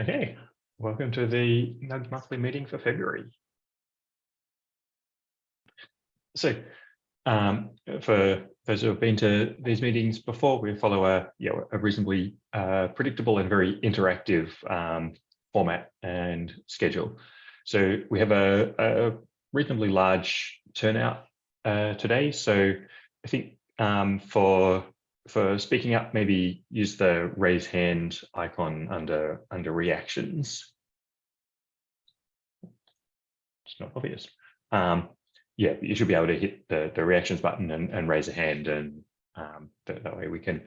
Okay, welcome to the NUG monthly meeting for February. So um, for those who have been to these meetings before, we follow a, you know, a reasonably uh, predictable and very interactive um, format and schedule. So we have a, a reasonably large turnout uh, today. So I think um, for for speaking up, maybe use the raise hand icon under under reactions. It's not obvious. Um, yeah, you should be able to hit the, the reactions button and, and raise a hand, and um, that, that, way we can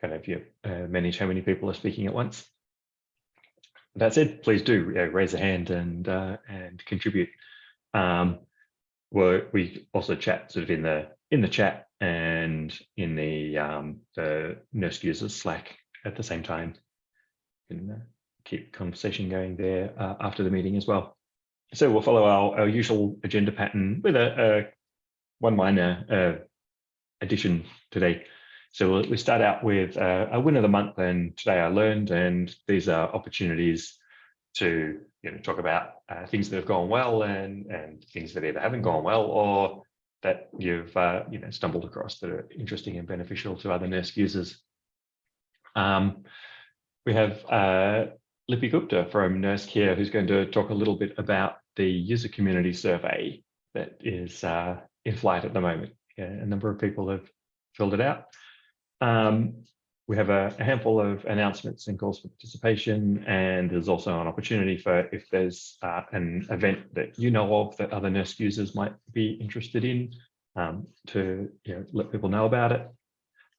kind of yeah, uh, manage how many people are speaking at once. That said, please do uh, raise a hand and uh, and contribute. Um, we also chat sort of in the in the chat and in the um, the NERSC users Slack at the same time. can uh, keep conversation going there uh, after the meeting as well. So we'll follow our, our usual agenda pattern with a, a one minor uh, addition today. So we'll, we start out with uh, a win of the month and today I learned and these are opportunities to you know talk about uh, things that have gone well and and things that either haven't gone well or that you've uh, you know stumbled across that are interesting and beneficial to other NERSC users. Um, we have uh, Lipi Gupta from NERSC here who's going to talk a little bit about the user community survey that is uh, in flight at the moment. Yeah, a number of people have filled it out. Um, we have a, handful of announcements and calls for participation, and there's also an opportunity for if there's uh, an event that you know of that other NERSC users might be interested in um, to you know, let people know about it.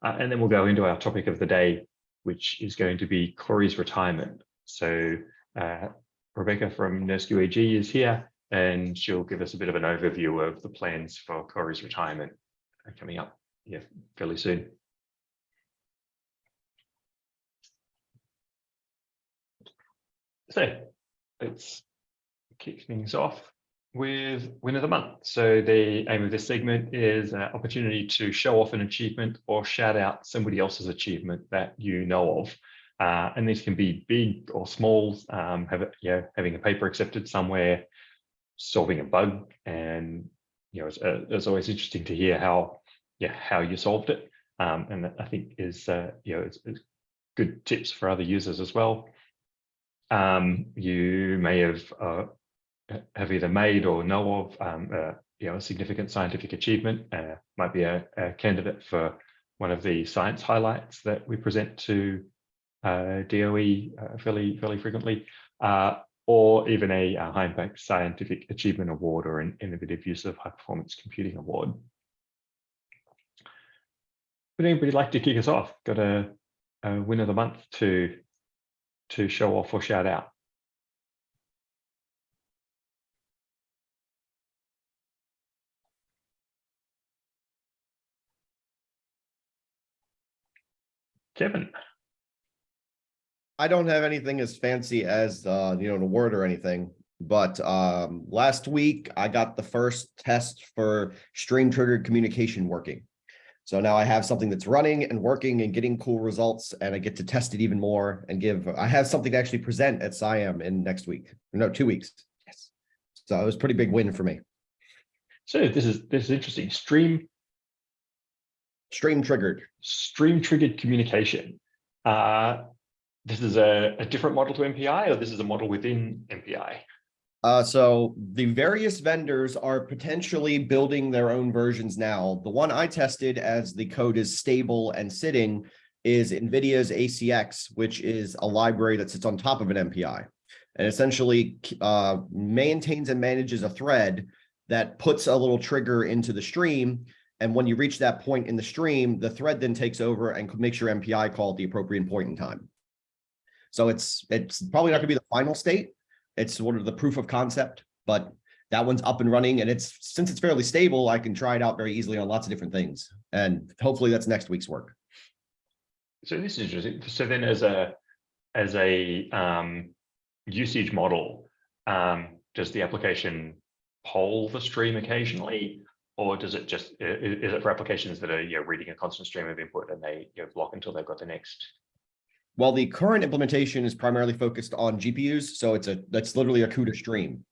Uh, and then we'll go into our topic of the day, which is going to be Cori's retirement. So uh, Rebecca from NERSC UAG is here, and she'll give us a bit of an overview of the plans for Cori's retirement coming up yeah, fairly soon. So let's kick things off with win of the month. So the aim of this segment is an opportunity to show off an achievement or shout out somebody else's achievement that you know of. Uh, and these can be big or small, um, have, you know, having a paper accepted somewhere, solving a bug. And, you know, it's, uh, it's always interesting to hear how, yeah, how you solved it. Um, and I think is, uh, you know, it's, it's good tips for other users as well um, you may have uh, have either made or know of um, you know a significant scientific achievement. Uh, might be a, a, candidate for one of the science highlights that we present to uh, DOE uh, fairly fairly frequently, uh, or even a, a high impact scientific achievement award or an innovative use of high performance computing award. Would anybody like to kick us off? Got a, a win of the month to to show off or shout out. Kevin. I don't have anything as fancy as, uh, you know, an award or anything, but um, last week I got the first test for stream triggered communication working. So now I have something that's running and working and getting cool results and I get to test it even more and give, I have something to actually present at SIAM in next week, no, two weeks. Yes. So it was a pretty big win for me. So this is, this is interesting. Stream. Stream triggered. Stream triggered communication. Uh, this is a, a different model to MPI or this is a model within MPI? Uh, so the various vendors are potentially building their own versions now. The one I tested as the code is stable and sitting is NVIDIA's ACX, which is a library that sits on top of an MPI and essentially uh, maintains and manages a thread that puts a little trigger into the stream. And when you reach that point in the stream, the thread then takes over and makes your MPI call at the appropriate point in time. So it's it's probably not going to be the final state, it's sort of the proof of concept, but that one's up and running. And it's since it's fairly stable, I can try it out very easily on lots of different things. And hopefully that's next week's work. So this is interesting. So then as a as a um, usage model, um, does the application poll the stream occasionally? Or does it just, is it for applications that are you know, reading a constant stream of input and they you know, block until they've got the next Well, the current implementation is primarily focused on GPUs, so it's a, that's literally a CUDA stream.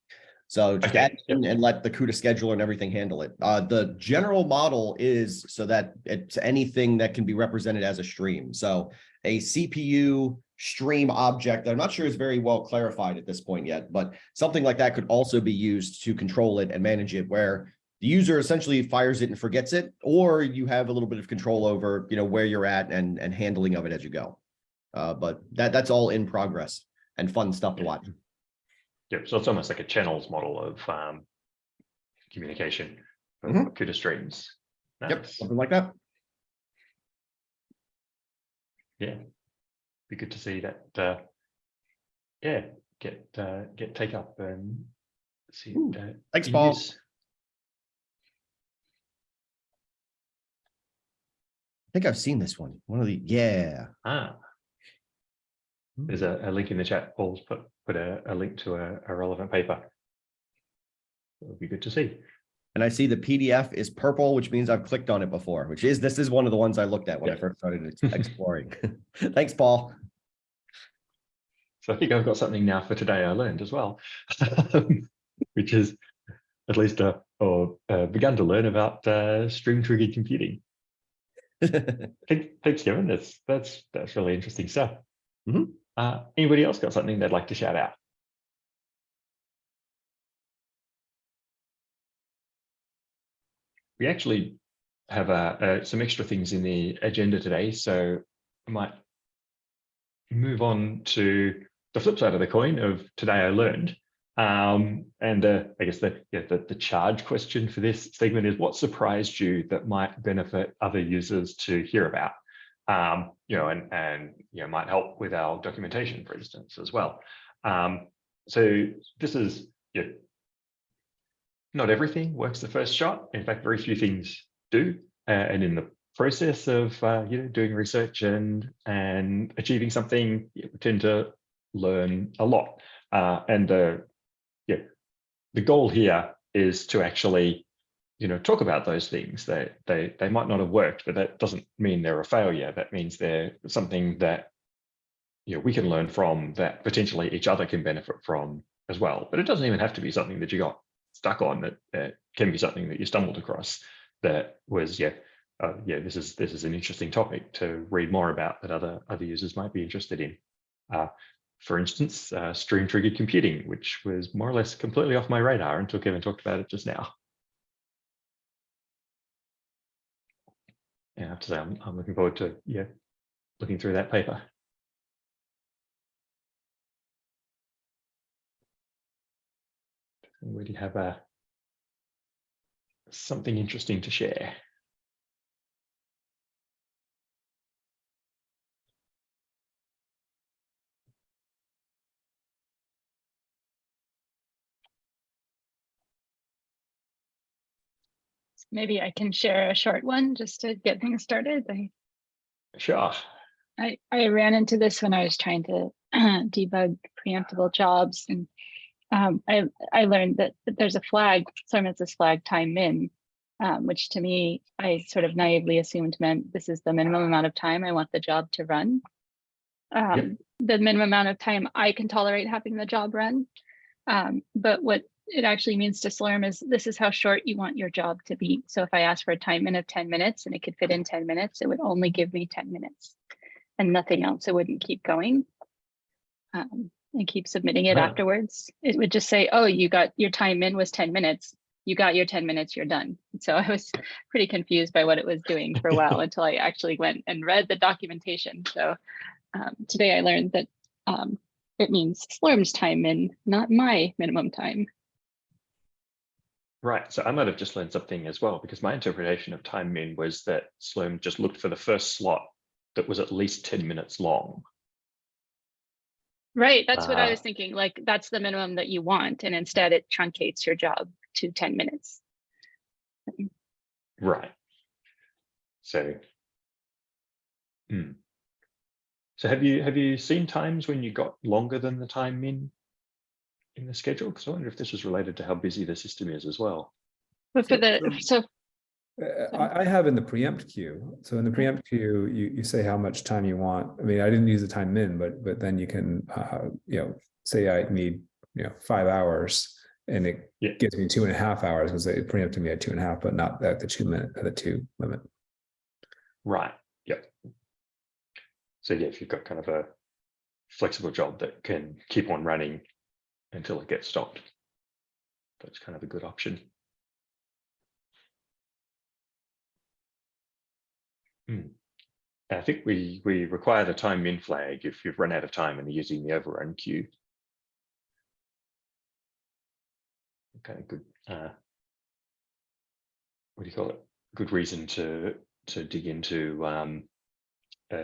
So just Okay, and let the CUDA scheduler and everything handle it. Uh, the general model is so that it's anything that can be represented as a stream. So a CPU stream object, that I'm not sure is very well clarified at this point yet, but something like that could also be used to control it and manage it where the user essentially fires it and forgets it, or you have a little bit of control over, you know, where you're at and, and handling of it as you go. Uh, but that, that's all in progress and fun stuff to watch. Yeah, so it's almost like a channels model of um, communication for Mhm. CUDA streams. Yep, something like that. Yeah, be good to see that. Uh, yeah, get uh, get take up and see. Ooh, it, uh, Thanks, Paul. use. I think I've seen this one. One of the, yeah. Ah, there's a, a link in the chat. Paul's put put a, a link to a, a relevant paper. It would be good to see. And I see the PDF is purple, which means I've clicked on it before, which is, this is one of the ones I looked at when I first started exploring. Thanks, Paul. So I think I've got something now for today I learned as well, which is at least uh, or uh, begun to learn about uh, stream triggered computing. Thanks, thanks, Kevin. That's that's that's really interesting stuff. Mhm. Uh, anybody else got something they'd like to shout out? We actually have uh, uh, some extra things in the agenda today, so I might move on to the flip side of the coin of today I learned. Um, and uh, I guess the, yeah, the the charge question for this segment is what surprised you that might benefit other users to hear about? Um, you know, and and you know might help with our documentation, for instance, as well. Um, so this is yeah, not everything works the first shot. In fact, very few things do. Uh, and in the process of uh, you know doing research and and achieving something, you tend to learn a lot. Uh, and uh, yeah, the goal here is to actually you know talk about those things. They they they might not have worked, but that doesn't mean they're a failure. That means they're something that you know we can learn from that potentially each other can benefit from as well. But it doesn't even have to be something that you got stuck on. That, that can be something that you stumbled across that was yeah uh, yeah this is this is an interesting topic to read more about that other other users might be interested in. Uh, for instance, uh, stream triggered computing, which was more or less completely off my radar until Kevin talked about it just now. Yeah, I have to say I'm, I'm looking forward to yeah looking through that paper. We already have a something interesting to share. Maybe I can share a short one just to get things started. I, Sure. I, I ran into this when I was trying to debug preemptible jobs and um, I, I learned that, that there's a flag, has this flag time min, um, which to me, I sort of naively assumed meant this is the minimum amount of time I want the job to run. Um, The minimum amount of time I can tolerate having the job run. Um, but what it actually means to Slurm is this is how short you want your job to be. So if I ask for a time min of 10 minutes and it could fit in 10 minutes, it would only give me 10 minutes and nothing else. It wouldn't keep going. Um, and keep submitting it Wow. afterwards. It would just say, oh, you got your time min was 10 minutes. You got your 10 minutes, you're done. So I was pretty confused by what it was doing for a while until I actually went and read the documentation. So um, today I learned that um, it means Slurm's time min, not my minimum time. Right. So I might have just learned something as well, because my interpretation of time min was that Slurm just looked for the first slot that was at least 10 minutes long. Right, that's what I Ah. was thinking. Like that's the minimum that you want, and instead it truncates your job to 10 minutes. Right. So. Hmm. So have you have you seen times when you got longer than the time min in the schedule? Because I wonder if this is related to how busy the system is as well. But for the so Uh, I, I have in the preempt queue. So in the preempt queue, you, you say how much time you want. I mean, I didn't use the time min, but, but then you can, uh, you know, say I need, you know, five hours and it Yeah. gives me two and a half hours because it preempted me at two and a half, but not at the two minute, at the two limit. Right. Yep. So yeah, if you've got kind of a flexible job that can keep on running until it gets stopped, that's kind of a good option. Hmm. I think we we require the time min flag if you've run out of time and are using the overrun queue. Kind of good. Uh, what do you call it? Good reason to to dig into um,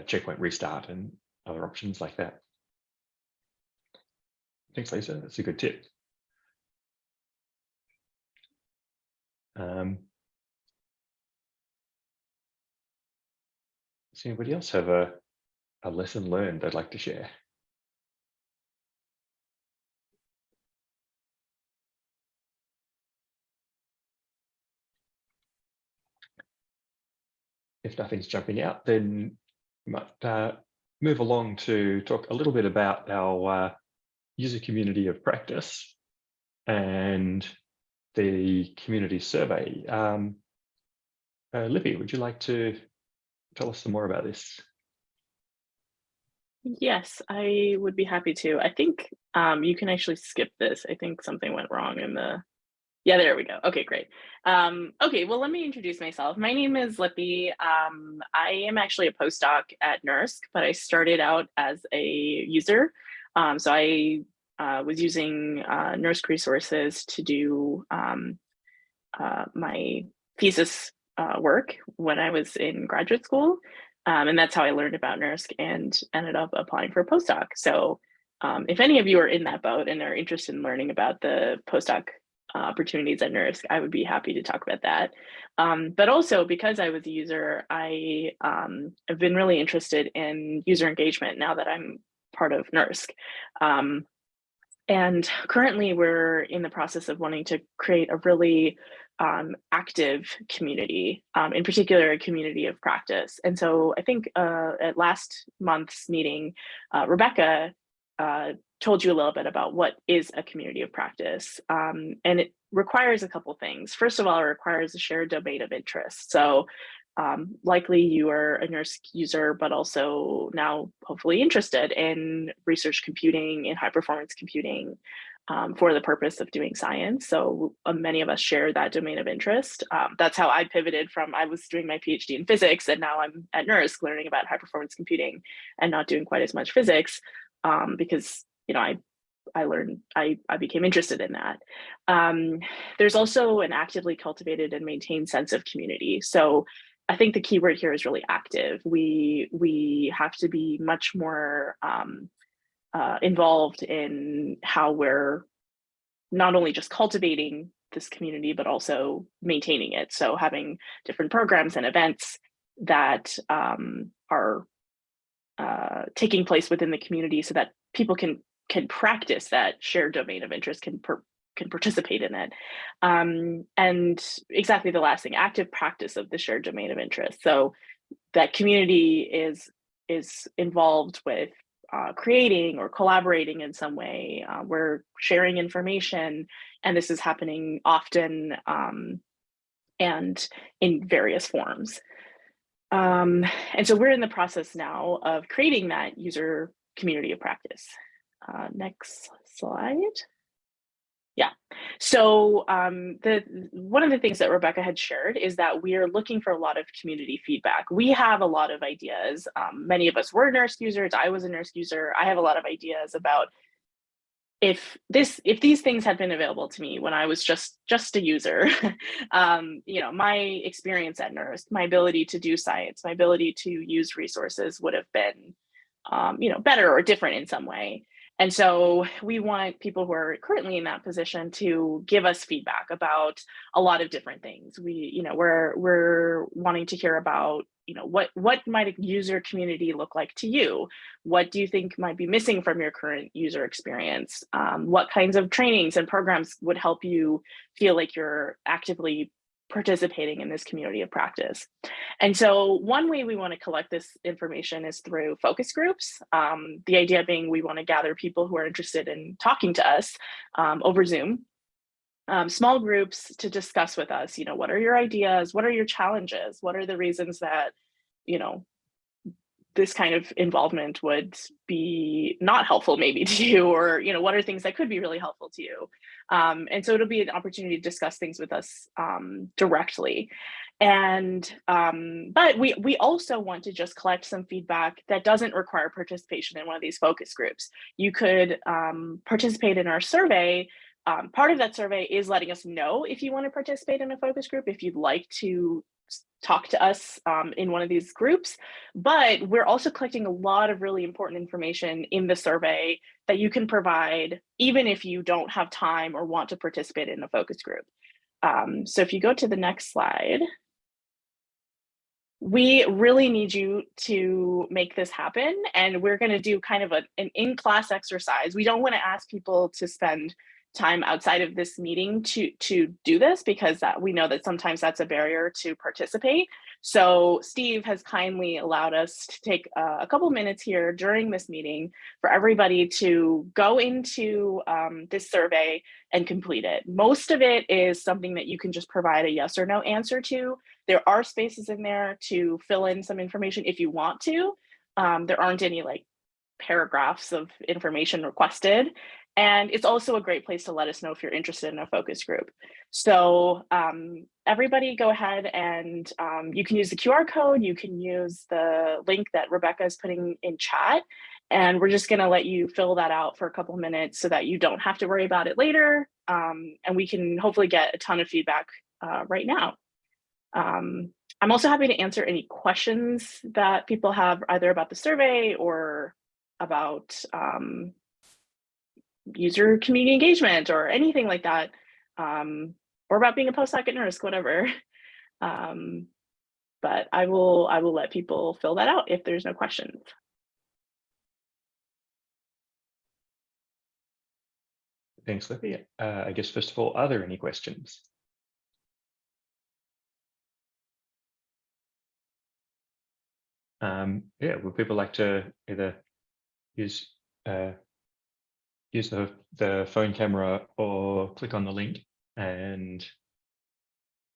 checkpoint restart and other options like that. Thanks, Lisa. That's a good tip. Um, does anybody else have a, a lesson learned they'd like to share? If nothing's jumping out, then we might uh, move along to talk a little bit about our uh, user community of practice and the community survey. Um, uh, Libby, would you like to tell us some more about this? Yes, I would be happy to. I think um, you can actually skip this. I think something went wrong in the. Yeah, there we go. Okay, great. Um, okay, well, let me introduce myself. My name is Lipi. Um, I am actually a postdoc at NERSC, but I started out as a user. Um, so I uh, was using uh, NERSC resources to do um, uh, my thesis uh, work when I was in graduate school. Um, and that's how I learned about NERSC and ended up applying for a postdoc. So um, if any of you are in that boat and are interested in learning about the postdoc uh, opportunities at NERSC, I would be happy to talk about that. Um, but also because I was a user, I um, have been really interested in user engagement now that I'm part of NERSC. Um, and currently we're in the process of wanting to create a really um, active community, um, in particular a community of practice. And so I think uh, at last month's meeting, uh, Rebecca uh, told you a little bit about what is a community of practice. Um, and it requires a couple things. First of all, it requires a shared domain of interest. So um, likely you are a NERSC user, but also now hopefully interested in research computing, in high performance computing, um, for the purpose of doing science. So uh, many of us share that domain of interest. Um, that's how I pivoted from, I was doing my PhD in physics and now I'm at NERSC learning about high performance computing and not doing quite as much physics um, because, you know, I I learned, I, I became interested in that. Um, there's also an actively cultivated and maintained sense of community. So I think the key word here is really active. We, we have to be much more um, uh, involved in how we're not only just cultivating this community, but also maintaining it. So having different programs and events that um, are uh, taking place within the community so that people can can practice that shared domain of interest, can can participate in it. Um, and exactly the last thing, active practice of the shared domain of interest. So that community is is involved with uh, creating or collaborating in some way. Uh, we're sharing information, and this is happening often um, and in various forms. Um, and so we're in the process now of creating that user community of practice. Uh, next slide. Yeah, so um, the one of the things that Rebecca had shared is that we are looking for a lot of community feedback. We have a lot of ideas. Um, many of us were NERSC users. I was a NERSC user. I have a lot of ideas about if this if these things had been available to me when I was just just a user, um, you know, my experience at NERSC, my ability to do science, my ability to use resources would have been, um, you know, better or different in some way. And so we want people who are currently in that position to give us feedback about a lot of different things. We, you know, we're we're wanting to hear about, you know, what what might a user community look like to you? What do you think might be missing from your current user experience? Um, what kinds of trainings and programs would help you feel like you're actively participating in this community of practice. And so one way we want to collect this information is through focus groups. Um, the idea being we want to gather people who are interested in talking to us um, over Zoom um, small groups to discuss with us, you know, what are your ideas? What are your challenges? What are the reasons that, you know, this kind of involvement would be not helpful maybe to you or you know what are things that could be really helpful to you? Um, and so it'll be an opportunity to discuss things with us um, directly. And um, but we we also want to just collect some feedback that doesn't require participation in one of these focus groups. You could um, participate in our survey. Um, part of that survey is letting us know if you want to participate in a focus group, if you'd like to talk to us um, in one of these groups, but we're also collecting a lot of really important information in the survey that you can provide even if you don't have time or want to participate in a focus group. Um, so if you go to the next slide, we really need you to make this happen and we're going to do kind of a, an in-class exercise. We don't want to ask people to spend time outside of this meeting to to do this because we know that sometimes that's a barrier to participate. So Steve has kindly allowed us to take uh, a couple minutes here during this meeting for everybody to go into um, this survey and complete it. Most of it is something that you can just provide a yes or no answer to. There are spaces in there to fill in some information if you want to. Um, there aren't any like paragraphs of information requested. And it's also a great place to let us know if you're interested in a focus group. So um, everybody go ahead and um, you can use the QR code, you can use the link that Rebecca is putting in chat, and we're just gonna let you fill that out for a couple minutes so that you don't have to worry about it later. Um, and we can hopefully get a ton of feedback uh, right now. Um, I'm also happy to answer any questions that people have either about the survey or about um, user community engagement or anything like that, um, or about being a postdoc at NERSC, whatever. Um, but I will I will let people fill that out if there's no questions. Thanks, Libby. Uh, I guess first of all, are there any questions? Um, yeah, would people like to either use uh, use the, the phone camera or click on the link and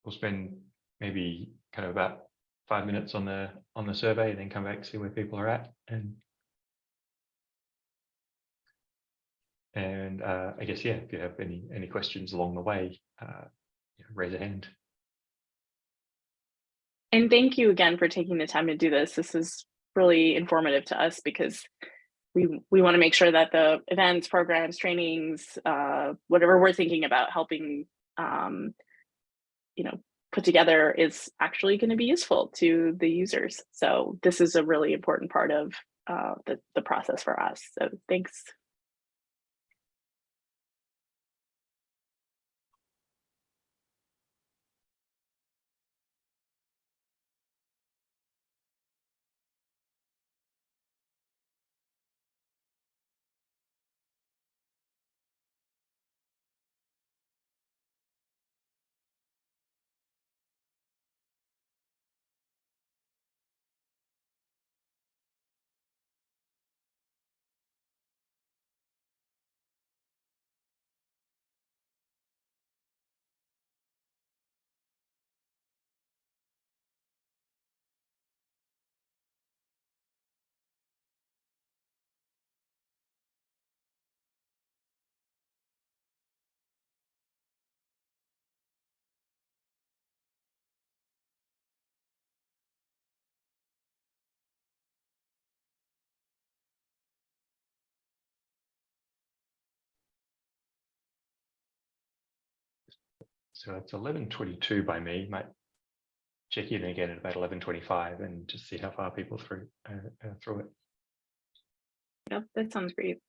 we'll spend maybe kind of about five minutes on the on the survey and then come back see where people are at and and uh, I guess yeah if you have any any questions along the way uh, raise a hand. And thank you again for taking the time to do this. This is really informative to us because we we want to make sure that the events, programs, trainings, uh, whatever we're thinking about helping, um, you know, put together is actually going to be useful to the users. So this is a really important part of uh, the, the process for us. So thanks. So it's 11.22 by me. Might check in again at about 11.25 and just see how far people through uh, uh, through it. Yep, that sounds great.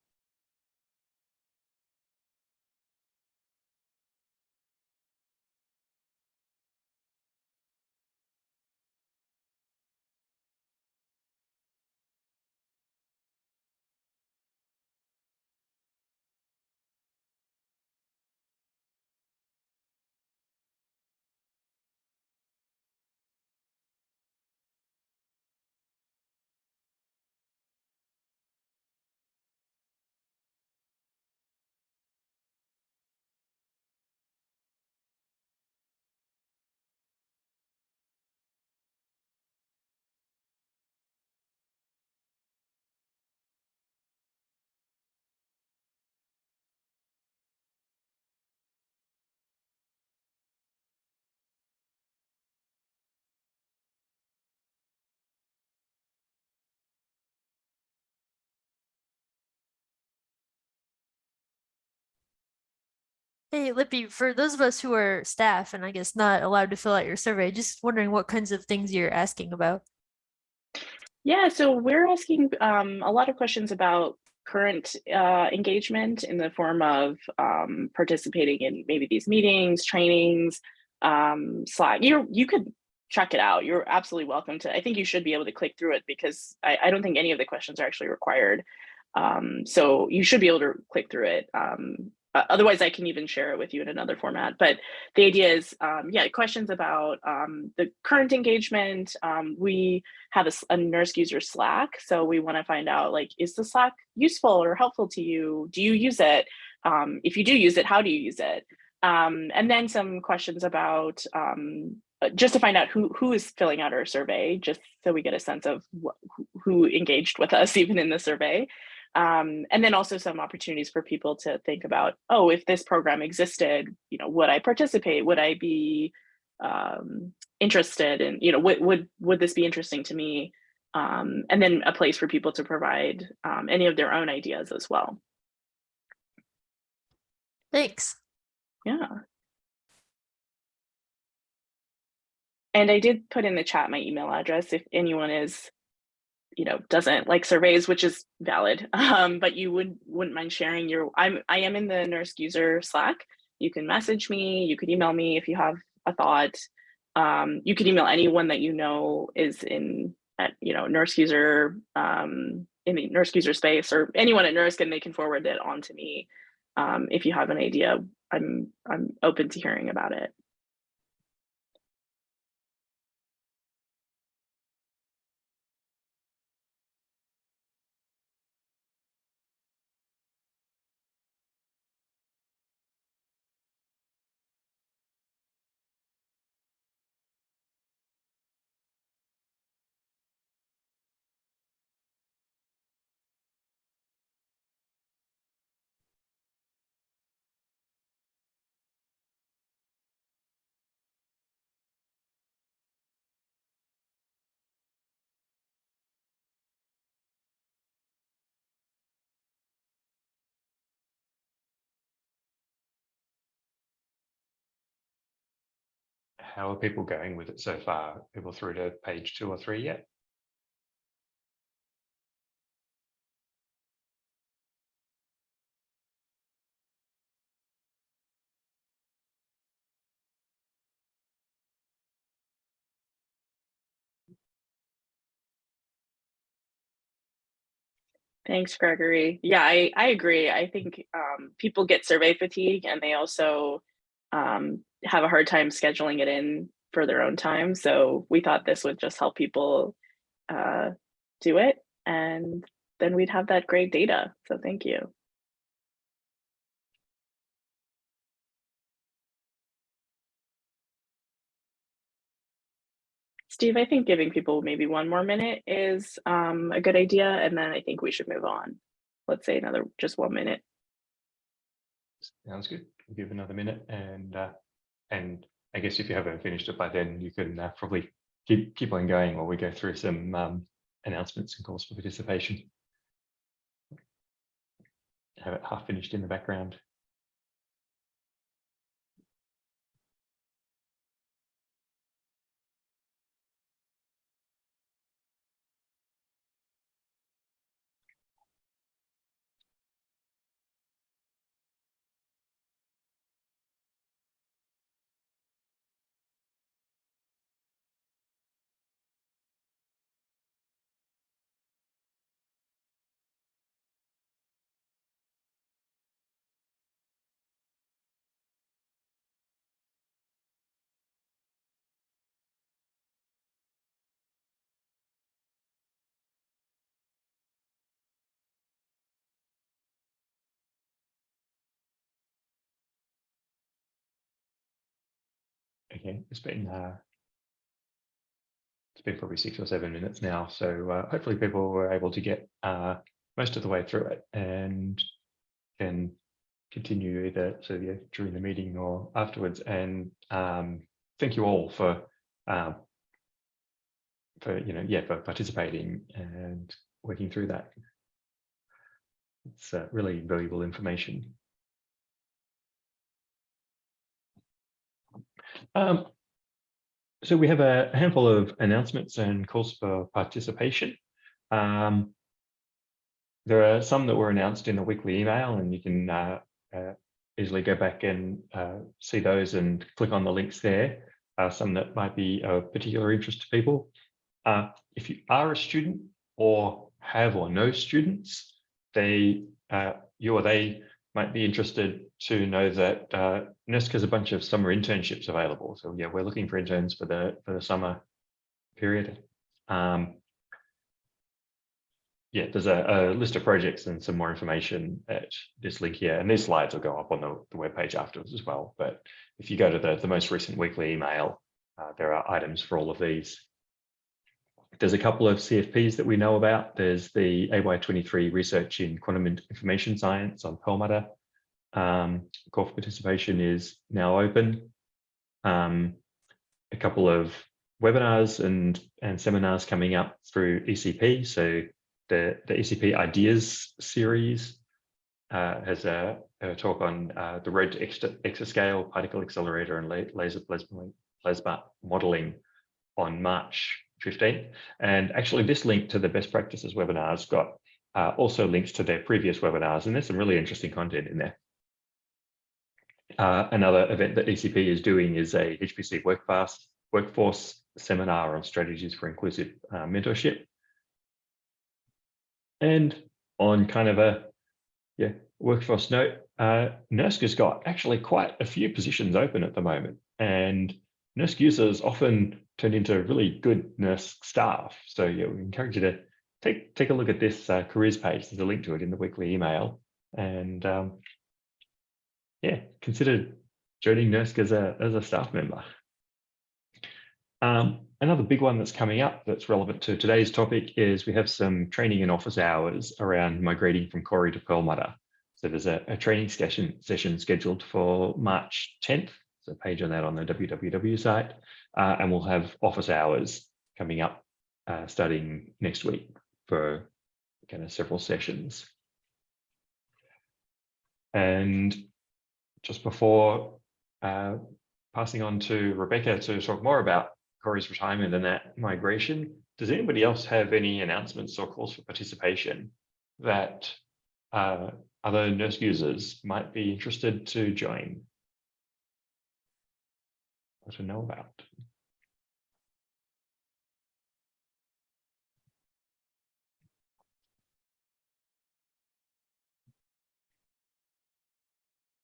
Hey, Lipi, for those of us who are staff and I guess not allowed to fill out your survey, just wondering what kinds of things you're asking about. Yeah, so we're asking um, a lot of questions about current uh, engagement in the form of um, participating in maybe these meetings, trainings, um, Slack. You you could check it out. You're absolutely welcome to. I think you should be able to click through it because I, I don't think any of the questions are actually required. Um, so you should be able to click through it. Um, uh, otherwise, I can even share it with you in another format. But the idea is, um, yeah, questions about um, the current engagement. Um, we have a NERSC user Slack, so we want to find out like, is the Slack useful or helpful to you? Do you use it? Um, if you do use it, how do you use it? Um, and then some questions about um, uh, just to find out who who is filling out our survey, just so we get a sense of wh- who engaged with us even in the survey. Um, and then also some opportunities for people to think about, oh, if this program existed, you know, would I participate? Would I be um, interested in, you know, would, would, would this be interesting to me? Um, and then a place for people to provide um, any of their own ideas as well. Thanks. Yeah. And I did put in the chat my email address if anyone is, you know, doesn't like surveys, which is valid. Um, but you would wouldn't mind sharing your I'm I am in the NERSC user Slack. You can message me, you could email me if you have a thought. Um, you could email anyone that you know is in at you know NERSC user um in the NERSC user space or anyone at NERSC and they can forward it on to me um, if you have an idea i'm i'm open to hearing about it How are people going with it so far? People through to page two or three yet? Thanks, Gregory. Yeah, I, I agree. I think um, people get survey fatigue and they also um, have a hard time scheduling it in for their own time. So we thought this would just help people uh, do it. And then we'd have that great data. So thank you. Steve, I think giving people maybe one more minute is um, a good idea. And then I think we should move on. Let's say another, just one minute. Sounds good. Give another minute and uh, and I guess if you haven't finished it by then, you can uh, probably keep keep on going while we go through some um, announcements and calls for participation. Have it half finished in the background. Okay, it's been uh, it's been probably six or seven minutes now, so uh, hopefully people were able to get uh, most of the way through it and can continue either so yeah, during the meeting or afterwards. And um, thank you all for um, for you know yeah for participating and working through that. It's uh, really valuable information. Um, so we have a handful of announcements and calls for participation. Um, there are some that were announced in the weekly email and you can uh, uh, easily go back and uh, see those and click on the links there. Uh, some that might be of particular interest to people. Uh, if you are a student or have or know students, they, uh, you or they might be interested to know that uh, NERSC has a bunch of summer internships available. So yeah, we're looking for interns for the for the summer period. Um, yeah, there's a, a, list of projects and some more information at this link here. And these slides will go up on the, the webpage afterwards as well. But if you go to the, the most recent weekly email, uh, there are items for all of these. There's a couple of CFPs that we know about. There's the AY23 research in quantum information science on Perlmutter. Um, call for participation is now open. Um, a couple of webinars and, and seminars coming up through ECP. So the, the ECP Ideas series uh, has a, a, talk on uh, the road to exascale, particle accelerator, and laser plasma, plasma modeling on March 15th. And actually, this link to the best practices webinars got uh, also links to their previous webinars, and there's some really interesting content in there. Uh, another event that ECP is doing is a HPC workforce, workforce seminar on strategies for inclusive uh, mentorship. And on kind of a yeah workforce note, uh, NERSC has got actually quite a few positions open at the moment, and NERSC users often turn into really good NERSC staff. So yeah, we encourage you to take take a look at this uh, careers page. There's a link to it in the weekly email, and um, yeah, consider joining NERSC as a as a staff member. Um, another big one that's coming up that's relevant to today's topic is we have some training and office hours around migrating from Cori to Perlmutter. So there's a, a training session, session scheduled for March 10th. There's a page on that on the www site. Uh, and we'll have office hours coming up uh, starting next week for kind of several sessions. And just before uh, passing on to Rebecca to talk more about Cori's retirement and that migration. Does anybody else have any announcements or calls for participation that uh, other NERSC users might be interested to join or to know about?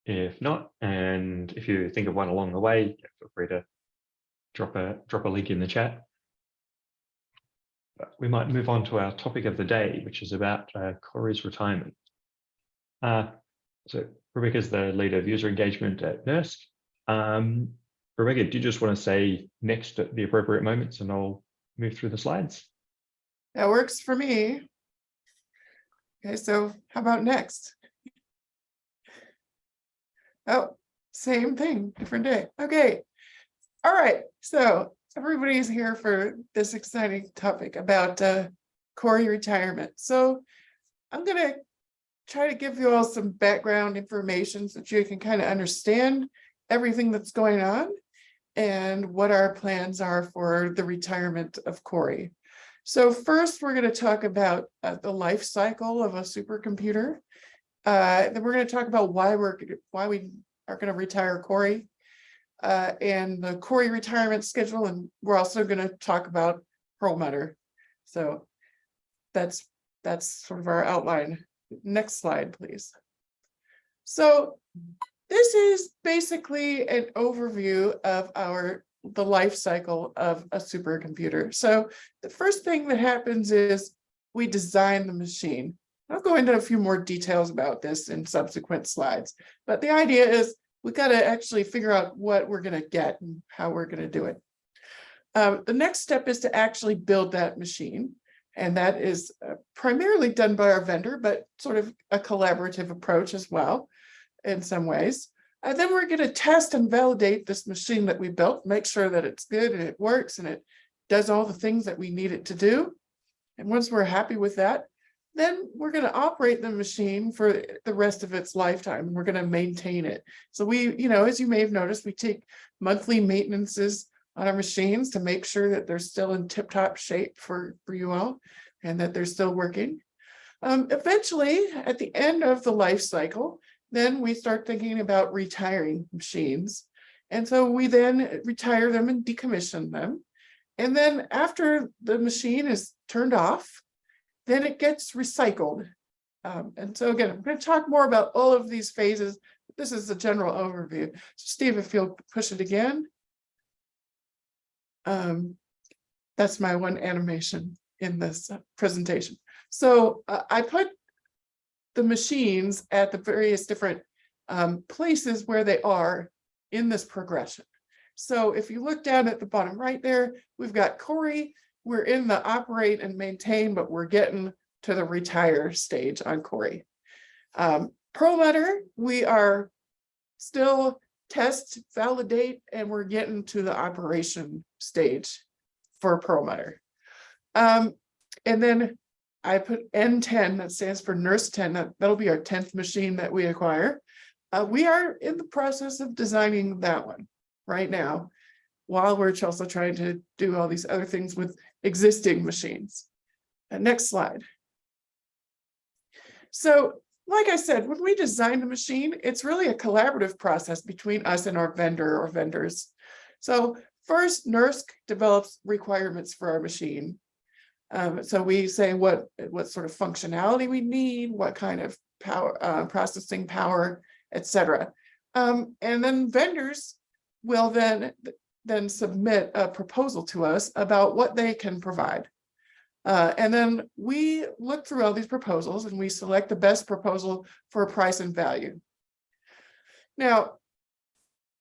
If not, and if you think of one along the way, feel free to drop a drop a link in the chat. But we might move on to our topic of the day, which is about uh, Cori's retirement. Uh, so Rebecca's the lead of user engagement at NERSC. Um, Rebecca, do you just want to say next at the appropriate moments and I'll move through the slides? That works for me. Okay, so how about next? Oh, same thing, different day. Okay, all right, so everybody's here for this exciting topic about uh, Cori retirement. So I'm gonna try to give you all some background information so that you can kind of understand everything that's going on and what our plans are for the retirement of Cori. So first, we're going to talk about uh, the life cycle of a supercomputer. Uh, then we're going to talk about why we're why we are going to retire Cori uh, and the Cori retirement schedule, and we're also going to talk about Perlmutter. So that's that's sort of our outline. Next slide, please. So this is basically an overview of our the life cycle of a supercomputer. So the first thing that happens is we design the machine. I'll go into a few more details about this in subsequent slides, but the idea is we've got to actually figure out what we're going to get and how we're going to do it. Um, the next step is to actually build that machine. And that is uh, primarily done by our vendor, but sort of a collaborative approach as well in some ways. And then we're going to test and validate this machine that we built, make sure that it's good and it works and it does all the things that we need it to do. And once we're happy with that, then we're going to operate the machine for the rest of its lifetime. We're going to maintain it. So we, you know, as you may have noticed, we take monthly maintenances on our machines to make sure that they're still in tip-top shape for, for you all and that they're still working. Um, eventually, at the end of the life cycle, then we start thinking about retiring machines. And so we then retire them and decommission them. And then after the machine is turned off, then it gets recycled. Um, and so again, I'm going to talk more about all of these phases. This is the general overview. Steve, if you'll push it again. Um, that's my one animation in this uh, presentation. So uh, I put the machines at the various different um, places where they are in this progression. So if you look down at the bottom right there, we've got Cori. We're in the operate and maintain, but we're getting to the retire stage on Cori. Um, Perlmutter, we are still test, validate, and we're getting to the operation stage for Perlmutter. Um, and then I put N10, that stands for NERSC 10, that, that'll be our 10th machine that we acquire. Uh, we are in the process of designing that one right now, while we're also trying to do all these other things with existing machines. Uh, next slide. So, like I said, when we design the machine, it's really a collaborative process between us and our vendor or vendors. So first, NERSC develops requirements for our machine. Um, so we say what, what sort of functionality we need, what kind of power, uh, processing power, etc. Um, and then vendors will then, then submit a proposal to us about what they can provide. Uh, and then we look through all these proposals and we select the best proposal for price and value. Now,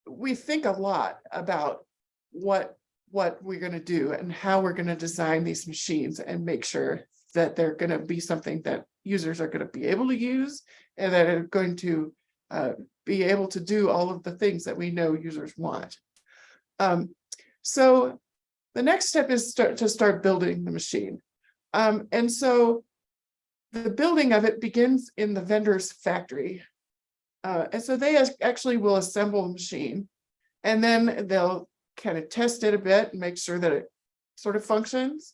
we think a lot about what what we're going to do and how we're going to design these machines and make sure that they're going to be something that users are going to be able to use and that are going to uh, be able to do all of the things that we know users want. Um, so the next step is start to start building the machine. Um, and so the building of it begins in the vendor's factory. Uh, and so they actually will assemble the machine and then they'll kind of test it a bit and make sure that it sort of functions.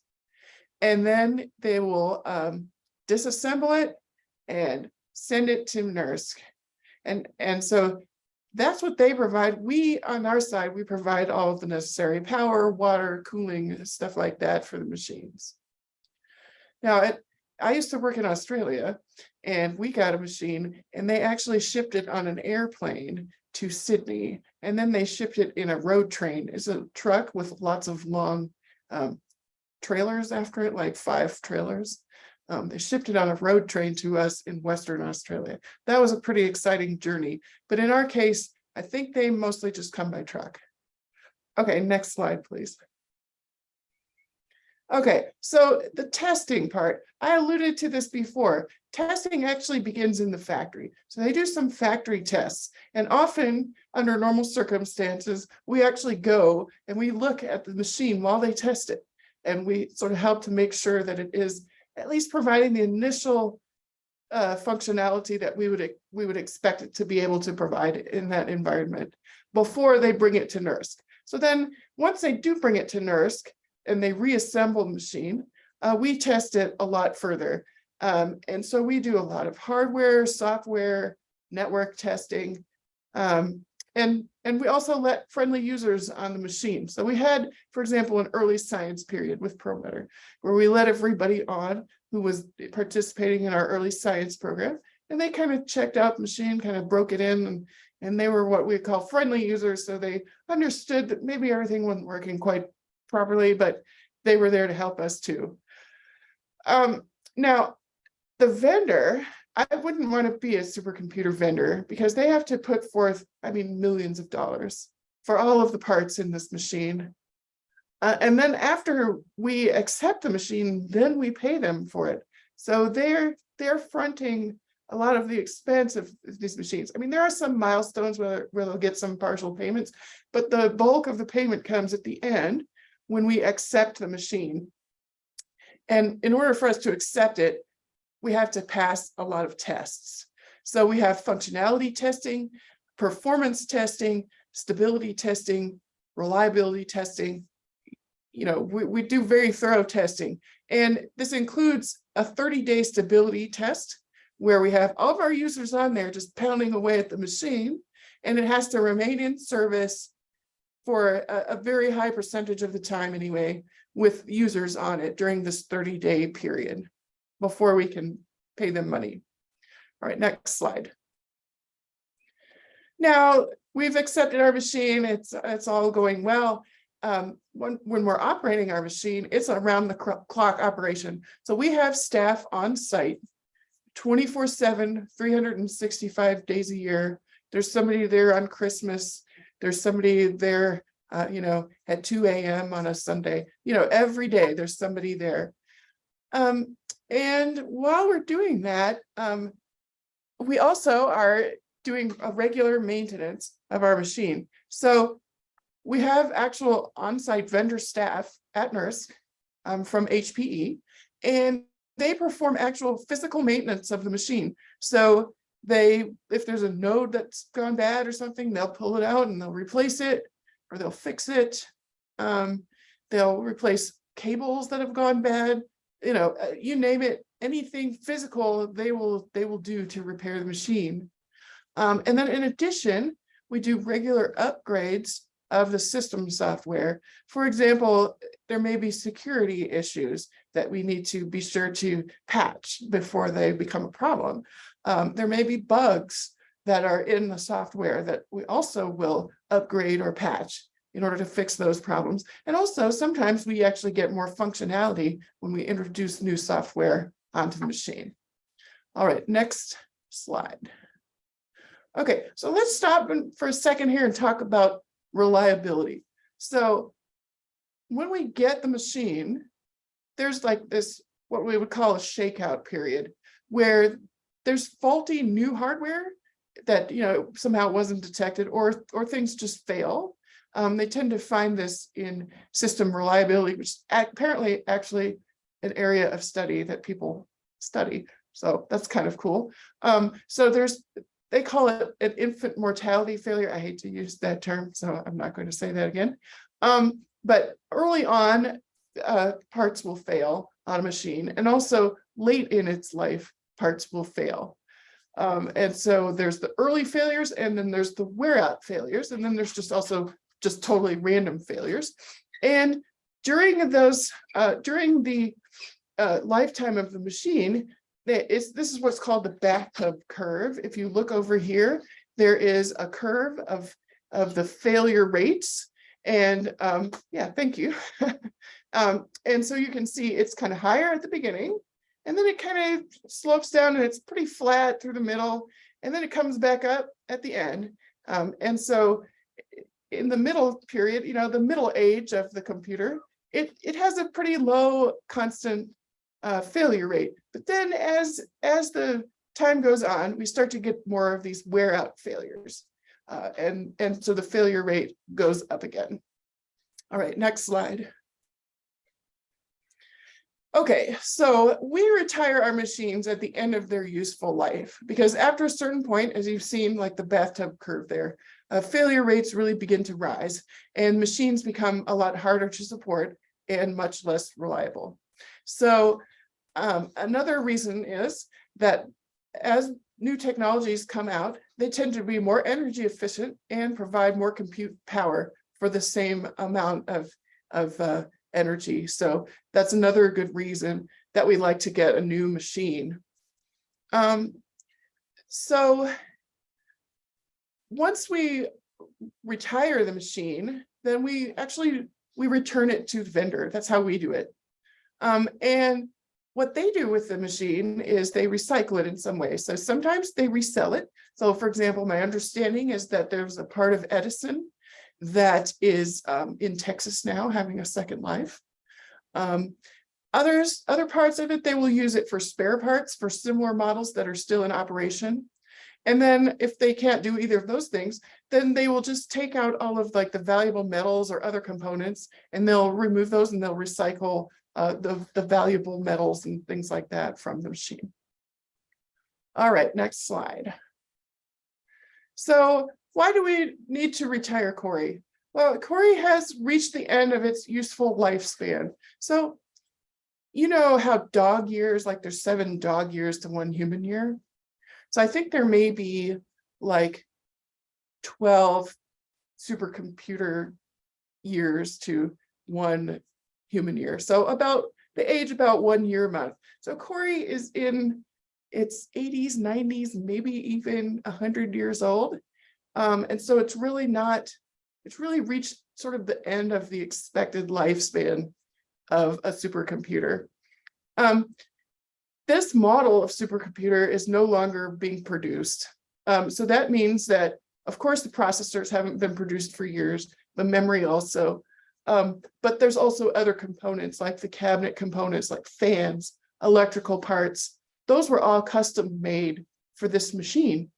And then they will um, disassemble it and send it to NERSC. And, and so that's what they provide. We, on our side, we provide all of the necessary power, water, cooling, stuff like that for the machines. Now, it, I used to work in Australia and we got a machine and they actually shipped it on an airplane to Sydney. And then they shipped it in a road train. It's a truck with lots of long um, trailers after it, like five trailers. Um, they shipped it on a road train to us in Western Australia. That was a pretty exciting journey. But in our case, I think they mostly just come by truck. Okay, next slide, please. Okay, so the testing part, I alluded to this before. Testing actually begins in the factory. So they do some factory tests and often under normal circumstances, we actually go and we look at the machine while they test it. And we sort of help to make sure that it is at least providing the initial uh, functionality that we would we would expect it to be able to provide in that environment before they bring it to NERSC. So then once they do bring it to NERSC, and they reassemble the machine, uh, we test it a lot further. Um, and so we do a lot of hardware, software, network testing. Um, and, and we also let friendly users on the machine. So we had, for example, an early science period with Perlmutter, where we let everybody on who was participating in our early science program. And they kind of checked out the machine, kind of broke it in, and, and they were what we call friendly users. So they understood that maybe everything wasn't working quite properly, but they were there to help us too. Um, now, the vendor, I wouldn't want to be a supercomputer vendor because they have to put forth, I mean, millions of dollars for all of the parts in this machine. Uh, and then after we accept the machine, then we pay them for it. So they're they're fronting a lot of the expense of these machines. I mean, there are some milestones where, where they'll get some partial payments, but the bulk of the payment comes at the end when we accept the machine. And in order for us to accept it, we have to pass a lot of tests. So we have functionality testing, performance testing, stability testing, reliability testing. You know, we, we do very thorough testing. And this includes a 30-day stability test where we have all of our users on there just pounding away at the machine. And it has to remain in service for a, a very high percentage of the time anyway, with users on it during this 30-day period before we can pay them money. All right, next slide. Now, we've accepted our machine, it's, it's all going well. Um, when, when we're operating our machine, it's around the clock operation. So we have staff on site 24 seven, 365 days a year. There's somebody there on Christmas. There's somebody there, uh, you know, at two AM on a Sunday, you know, every day there's somebody there. Um, and while we're doing that, um, we also are doing a regular maintenance of our machine. So we have actual on-site vendor staff at NERSC um, from HPE, and they perform actual physical maintenance of the machine. So they, if there's a node that's gone bad or something, they'll pull it out and they'll replace it, or they'll fix it. Um, they'll replace cables that have gone bad, you know, uh, you name it, anything physical, they will, they will do to repair the machine. Um, and then in addition, we do regular upgrades of the system software. For example, there may be security issues that we need to be sure to patch before they become a problem. Um, there may be bugs that are in the software that we also will upgrade or patch in order to fix those problems. And also sometimes we actually get more functionality when we introduce new software onto the machine. All right, next slide. Okay, so let's stop for a second here and talk about reliability. So when we get the machine, there's like this, what we would call a shakeout period, where there's faulty new hardware that, you know, somehow wasn't detected or, or things just fail. Um, they tend to find this in system reliability, which is apparently actually an area of study that people study. So that's kind of cool. Um, so there's, they call it an infant mortality failure. I hate to use that term, so I'm not going to say that again. Um, but early on, uh, parts will fail on a machine and also late in its life, parts will fail. Um, and so there's the early failures and then there's the wear out failures. And then there's just also just totally random failures. And during those, uh, during the uh, lifetime of the machine, that is, this is what's called the bathtub curve. If you look over here, there is a curve of, of the failure rates. And um, yeah, thank you. um, and so you can see it's kind of higher at the beginning, and then it kind of slopes down and it's pretty flat through the middle, and then it comes back up at the end. Um, and so in the middle period, you know, the middle age of the computer, it, it has a pretty low constant uh, failure rate. But then as, as the time goes on, we start to get more of these wear out failures. Uh, and, and so the failure rate goes up again. All right, next slide. Okay, so we retire our machines at the end of their useful life because after a certain point, as you've seen, like the bathtub curve there, uh, failure rates really begin to rise and machines become a lot harder to support and much less reliable. So um, another reason is that as new technologies come out, they tend to be more energy efficient and provide more compute power for the same amount of, of uh, energy. So that's another good reason that we like to get a new machine. Um, so once we retire the machine, then we actually, we return it to the vendor. That's how we do it. Um, and what they do with the machine is they recycle it in some way. So sometimes they resell it. So for example, my understanding is that there's a part of Edison that is um, in Texas now having a second life. Um, others, other parts of it, they will use it for spare parts for similar models that are still in operation. And then if they can't do either of those things, then they will just take out all of like the valuable metals or other components and they'll remove those and they'll recycle uh, the, the valuable metals and things like that from the machine. All right, next slide. So why do we need to retire Cori? Well, Cori has reached the end of its useful lifespan. So you know how dog years, like there's seven dog years to one human year. So I think there may be like 12 supercomputer years to one human year. So about the age about one year a month. So Cori is in its 80s, 90s, maybe even 100 years old. Um, and so it's really not, it's really reached sort of the end of the expected lifespan of a supercomputer. Um, this model of supercomputer is no longer being produced. Um, so that means that, of course, the processors haven't been produced for years, the memory also. Um, but there's also other components like the cabinet components like fans, electrical parts. Those were all custom made for this machine.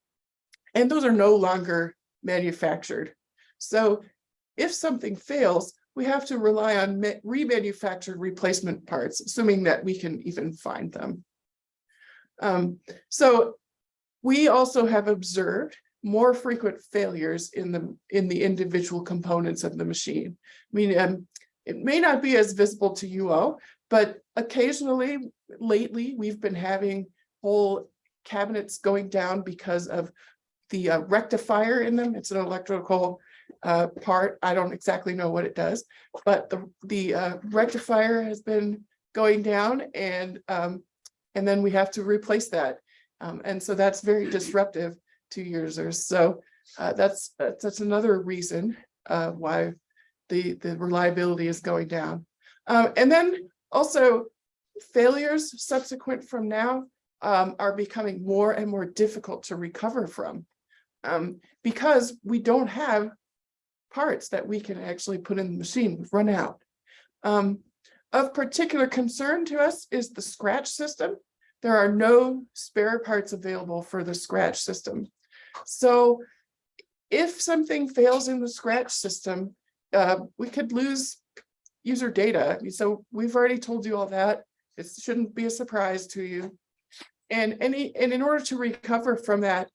And those are no longer manufactured. So if something fails, we have to rely on remanufactured replacement parts, assuming that we can even find them. Um, so we also have observed more frequent failures in the in the individual components of the machine. I mean, um, it may not be as visible to you all, but occasionally lately we've been having whole cabinets going down because of the uh, rectifier in them. It's an electrical uh, part. I don't exactly know what it does, but the, the uh, rectifier has been going down and um, and then we have to replace that. Um, and so that's very disruptive to users. So uh, that's that's another reason uh, why the, the reliability is going down. Um, and then also failures subsequent from now um, are becoming more and more difficult to recover from um, because we don't have parts that we can actually put in the machine, we've run out. Um, of particular concern to us is the scratch system. There are no spare parts available for the scratch system. So if something fails in the scratch system, uh, we could lose user data. So we've already told you all that. It shouldn't be a surprise to you. And any and in order to recover from that,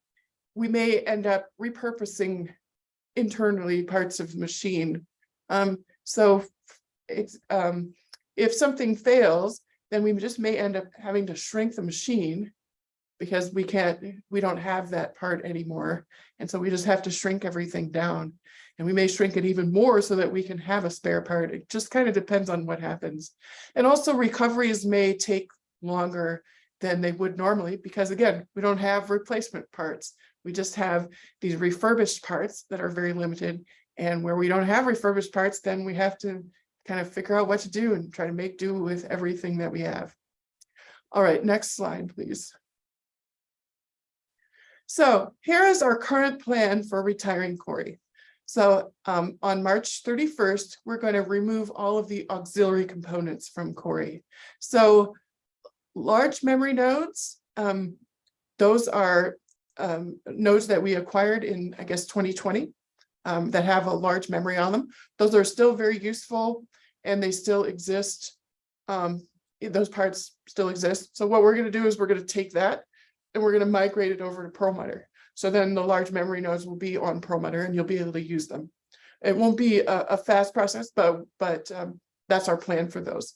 we may end up repurposing internally parts of the machine. Um, so it's um, if something fails, then we just may end up having to shrink the machine because we can't, we don't have that part anymore. And so we just have to shrink everything down. And we may shrink it even more so that we can have a spare part. It just kind of depends on what happens. And also recoveries may take longer than they would normally because again, we don't have replacement parts. We just have these refurbished parts that are very limited. And where we don't have refurbished parts, then we have to kind of figure out what to do and try to make do with everything that we have. All right, next slide, please. So here is our current plan for retiring Cori. So um, on March 31st, we're going to remove all of the auxiliary components from Cori. So large memory nodes, um, those are um, nodes that we acquired in, I guess, 2020 um, that have a large memory on them. Those are still very useful and they still exist. Um, those parts still exist. So what we're going to do is we're going to take that and we're going to migrate it over to Perlmutter. So then the large memory nodes will be on Perlmutter and you'll be able to use them. It won't be a, a fast process, but but um, that's our plan for those.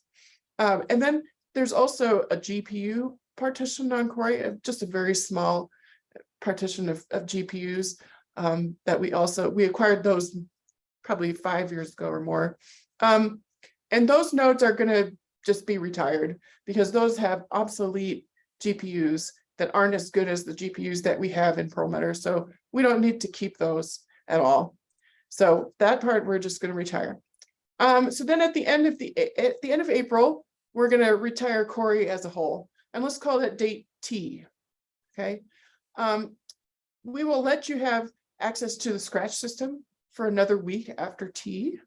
Um, and then there's also a GPU partition on Cori, uh, just a very small partition of, of GPUs um, that we also, we acquired those probably five years ago or more. Um, and those nodes are going to just be retired because those have obsolete GPUs that aren't as good as the GPUs that we have in Perlmutter. So we don't need to keep those at all. So that part we're just going to retire. Um, so then at the end of the at the end of April, we're going to retire Cori as a whole. And let's call that date T. Okay. Um, we will let you have access to the scratch system for another week after T.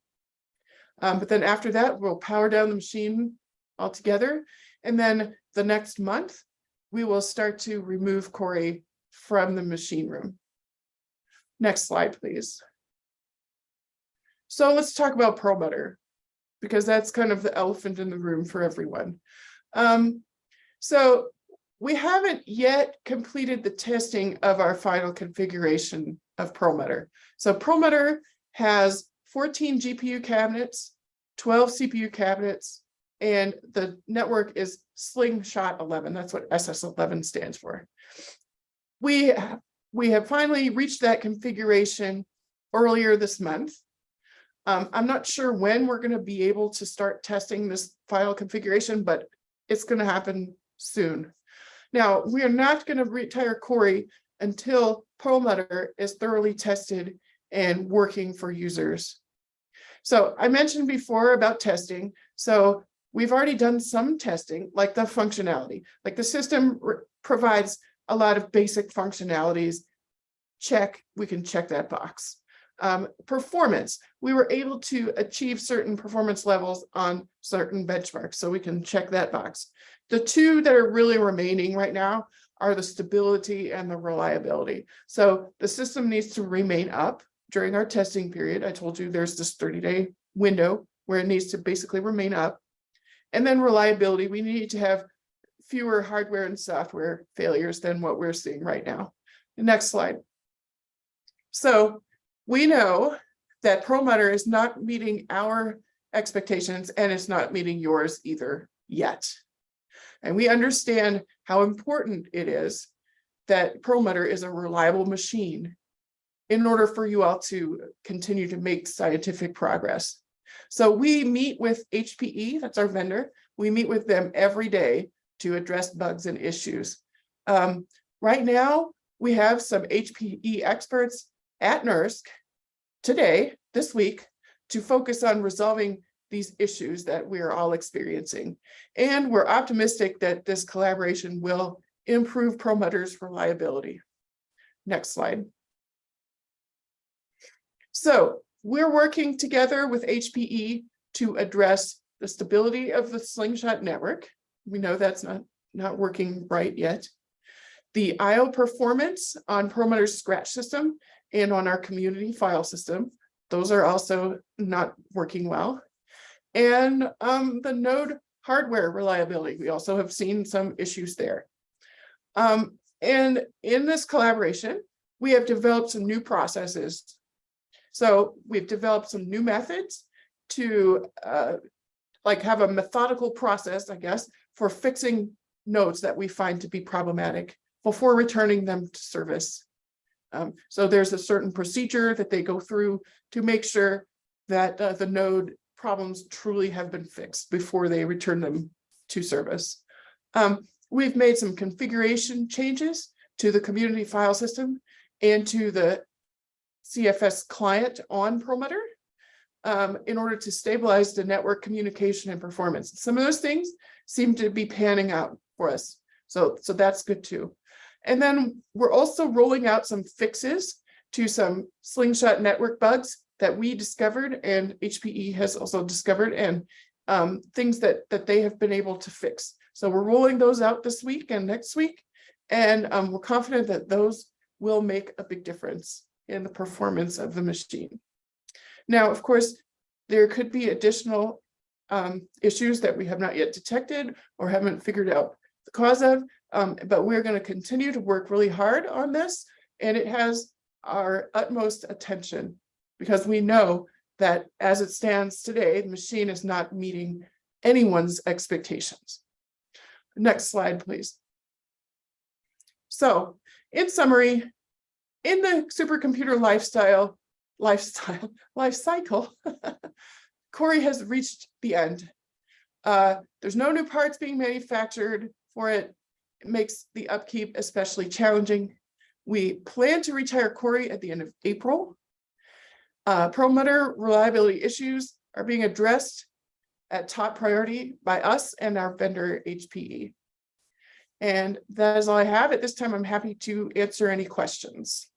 Um, but then after that, we'll power down the machine altogether. And then the next month, we will start to remove Cori from the machine room. Next slide, please. So let's talk about Perlmutter, because that's kind of the elephant in the room for everyone. Um, so we haven't yet completed the testing of our final configuration of Perlmutter. So Perlmutter has fourteen GPU cabinets, twelve CPU cabinets, and the network is Slingshot eleven. That's what SS eleven stands for. We, we have finally reached that configuration earlier this month. Um, I'm not sure when we're gonna be able to start testing this final configuration, but it's gonna happen soon. Now, we are not gonna retire Cori until Perlmutter is thoroughly tested and working for users. So I mentioned before about testing, so we've already done some testing, like the functionality, like the system provides a lot of basic functionalities. Check, we can check that box. Um, performance, we were able to achieve certain performance levels on certain benchmarks, so we can check that box. The two that are really remaining right now are the stability and the reliability. So the system needs to remain up during our testing period. I told you there's this thirty day window where it needs to basically remain up. And then reliability, we need to have fewer hardware and software failures than what we're seeing right now. Next slide. So we know that Perlmutter is not meeting our expectations and it's not meeting yours either yet. And we understand how important it is that Perlmutter is a reliable machine in order for you all to continue to make scientific progress. So we meet with HPE, that's our vendor. We meet with them every day to address bugs and issues. Um, right now, we have some HPE experts at NERSC today, this week, to focus on resolving these issues that we are all experiencing. And we're optimistic that this collaboration will improve Perlmutter's reliability. Next slide. So we're working together with HPE to address the stability of the Slingshot network. We know that's not, not working right yet. The IO performance on Perlmutter's scratch system and on our community file system. Those are also not working well. And um, the node hardware reliability, we also have seen some issues there. Um, and in this collaboration, we have developed some new processes. So we've developed some new methods to uh, like have a methodical process, I guess, for fixing nodes that we find to be problematic before returning them to service. Um, so there's a certain procedure that they go through to make sure that uh, the node problems truly have been fixed before they return them to service. Um, we've made some configuration changes to the community file system and to the CFS client on Perlmutter um, in order to stabilize the network communication and performance. Some of those things seem to be panning out for us. So, so that's good too. And then we're also rolling out some fixes to some slingshot network bugs that we discovered and HPE has also discovered and um, things that, that they have been able to fix. So we're rolling those out this week and next week. And um, we're confident that those will make a big difference in the performance of the machine. Now, of course, there could be additional um, issues that we have not yet detected or haven't figured out the cause of, um, but we're going to continue to work really hard on this. And it has our utmost attention because we know that as it stands today, the machine is not meeting anyone's expectations. Next slide, please. So in summary, in the supercomputer lifestyle, lifestyle, life cycle, Cori has reached the end. Uh, there's no new parts being manufactured for it. It makes the upkeep especially challenging. We plan to retire Cori at the end of April. Uh, Perlmutter reliability issues are being addressed at top priority by us and our vendor HPE. And that is all I have. At this time, I'm happy to answer any questions.